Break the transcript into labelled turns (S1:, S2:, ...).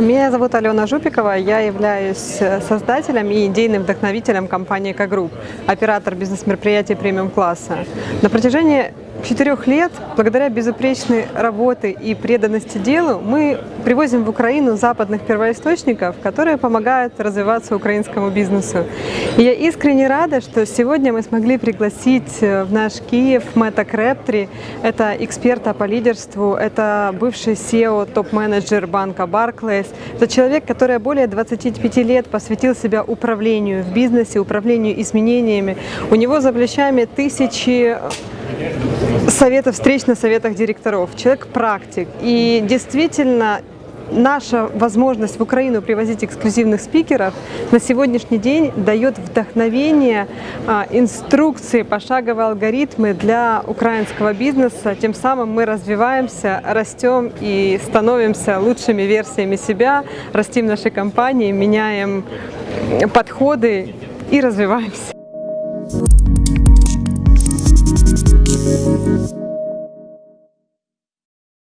S1: Меня зовут Алена Жупикова, я являюсь э, создателем и идейным вдохновителем компании «Экогрупп», оператор бизнес-мероприятий премиум-класса. На протяжении четырех лет, благодаря безупречной работе и преданности делу, мы привозим в Украину западных первоисточников, которые помогают развиваться украинскому бизнесу. И я искренне рада, что сегодня мы смогли пригласить э, в наш Киев Мэтта Крептри. Это эксперта по лидерству, это бывший SEO, топ-менеджер банка Barclays. Это человек, который более 25 лет посвятил себя управлению в бизнесе, управлению изменениями. У него за плечами тысячи советов, встреч на советах директоров, человек практик. И действительно, наша возможность в Украину привозить эксклюзивных спикеров на сегодняшний день дает вдохновение, а, инструкции, пошаговые алгоритмы для украинского бизнеса. Тем самым мы развиваемся, растем и становимся лучшими версиями себя, растим наши компании, меняем подходы и развиваемся.